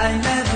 I never